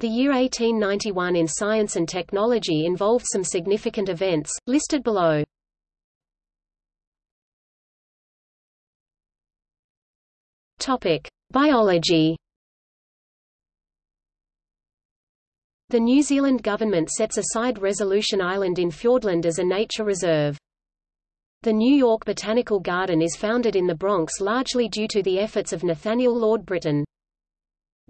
The year 1891 in science and technology involved some significant events, listed below. Biology. The New Zealand government sets aside Resolution Island in Fiordland as a nature reserve. The New York Botanical Garden is founded in the Bronx largely due to the efforts of Nathaniel Lord Britton.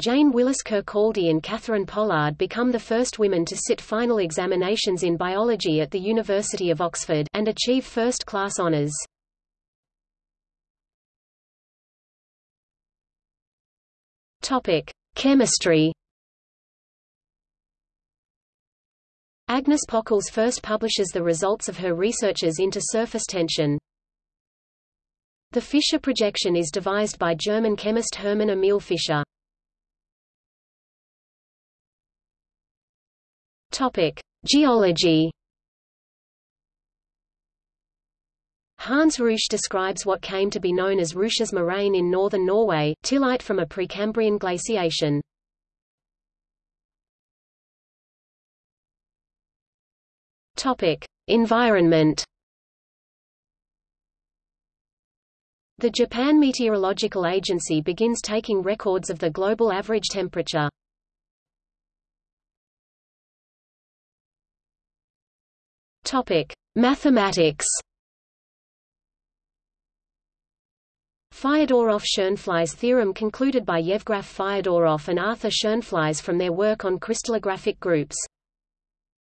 Jane Willis Kirkcaldy and Catherine Pollard become the first women to sit final examinations in biology at the University of Oxford, and achieve first-class honours. Topic: Chemistry. Agnes Pockels first publishes the results of her researches into surface tension. The Fischer projection is devised by German chemist Hermann Emil Fischer. Topic: Geology. Hans Reusch describes what came to be known as Reusch's moraine in northern Norway, tillite from a Precambrian glaciation. Topic: Environment. The Japan Meteorological Agency begins taking records of the global average temperature. Topic: Mathematics. Fyodorov-Schoenflies theorem concluded by Yevgraf Fyodorov and Arthur Schoenflies from their work on crystallographic groups.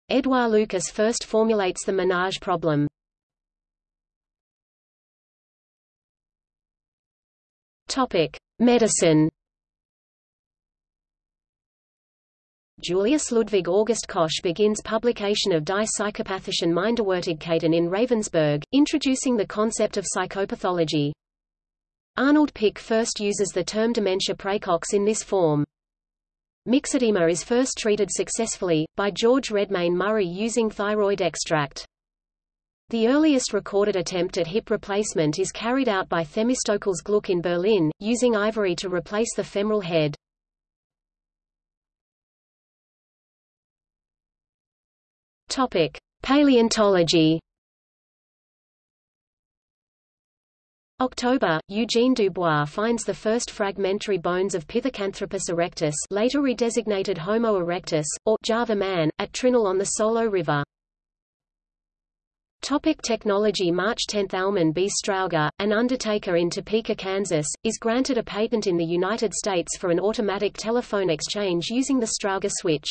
Édouard Lucas first formulates the Ménage problem. Topic: Medicine. Julius Ludwig August Koch begins publication of Die Psychopathischen Minderwertigkeiten in Ravensburg, introducing the concept of psychopathology. Arnold Pick first uses the term dementia praecox in this form. Myxedema is first treated successfully, by George Redmayne Murray using thyroid extract. The earliest recorded attempt at hip replacement is carried out by Themistokles Gluck in Berlin, using ivory to replace the femoral head. Topic: Paleontology. October, Eugene Dubois finds the first fragmentary bones of Pithecanthropus erectus later redesignated Homo erectus, or Java man, at Trinil on the Solo River. Topic technology March 10 Almon B. Strowger, an undertaker in Topeka, Kansas, is granted a patent in the United States for an automatic telephone exchange using the Strowger switch.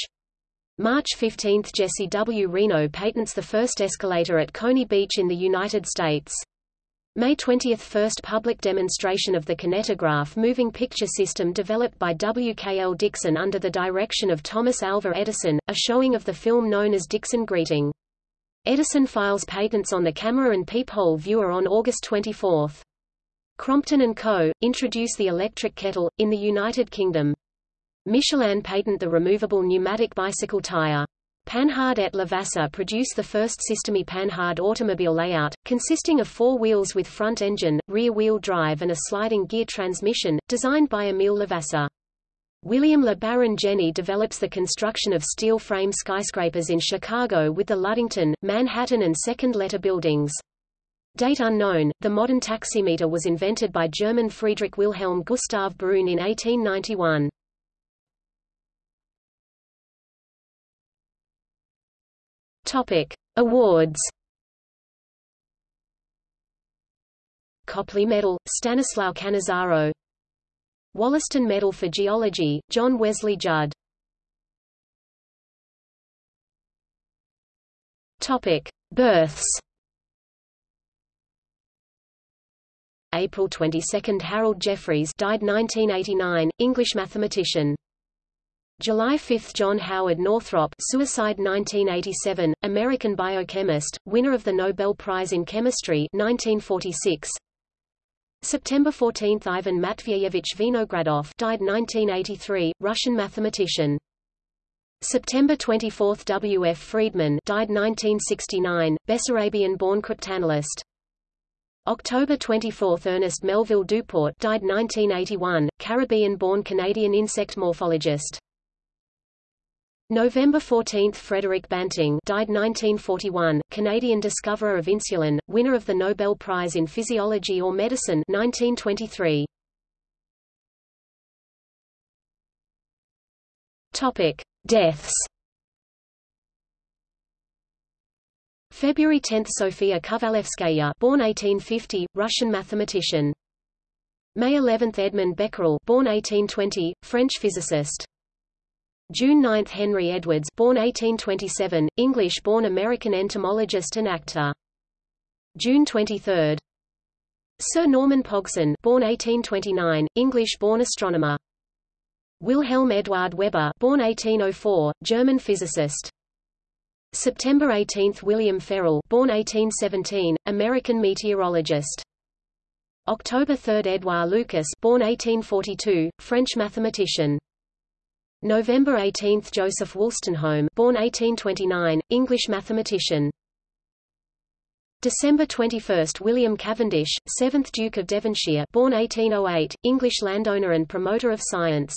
March 15 Jesse W. Reno patents the first escalator at Coney Beach in the United States. May 20 – First public demonstration of the kinetograph moving picture system developed by W. K. L. Dickson under the direction of Thomas Alva Edison, a showing of the film known as Dickson Greeting. Edison files patents on the camera and peephole viewer on August 24. Crompton & Co. introduce the electric kettle, in the United Kingdom. Michelin patent the removable pneumatic bicycle tire. Panhard et Levasseur produced the first Système Panhard automobile layout, consisting of four wheels with front engine, rear-wheel drive and a sliding gear transmission, designed by Emile Levasseur. William Le Baron Jenney develops the construction of steel frame skyscrapers in Chicago with the Ludington, Manhattan and Second Leiter buildings. Date unknown, the modern taximeter was invented by German Friedrich Wilhelm Gustav Bruhn in 1891. Topic: Awards. Copley Medal, Stanislao Cannizzaro. Wollaston Medal for Geology, John Wesley Judd. Topic: Births. April 22, Harold Jeffreys, died 1989, English mathematician. July 5 – John Howard Northrop suicide 1987, American biochemist, winner of the Nobel Prize in Chemistry 1946. September 14 – Ivan Matveyevich Vinogradov died 1983, Russian mathematician. September 24 – W. F. Friedman died 1969, Bessarabian-born cryptanalyst. October 24 – Ernest Melville DuPorte died 1981, Caribbean-born Canadian insect morphologist. November 14 – Frederick Banting died 1941, Canadian discoverer of insulin, winner of the Nobel Prize in Physiology or Medicine 1923. Topic: Deaths. February 10 – Sofia Kovalevskaya born 1850, Russian mathematician. May 11 – Edmond Becquerel born 1820, French physicist. June 9 – Henry Edwards born 1827, English-born American entomologist and actor. June 23 Sir Norman Pogson born 1829, English-born astronomer. Wilhelm Eduard Weber born 1804, German physicist. September 18 – William Ferrel born 1817, American meteorologist. October 3 – Edouard Lucas born 1842, French mathematician. November 18 – Joseph Wolstenholme born 1829, English mathematician. December 21 – William Cavendish, 7th Duke of Devonshire born 1808, English landowner and promoter of science.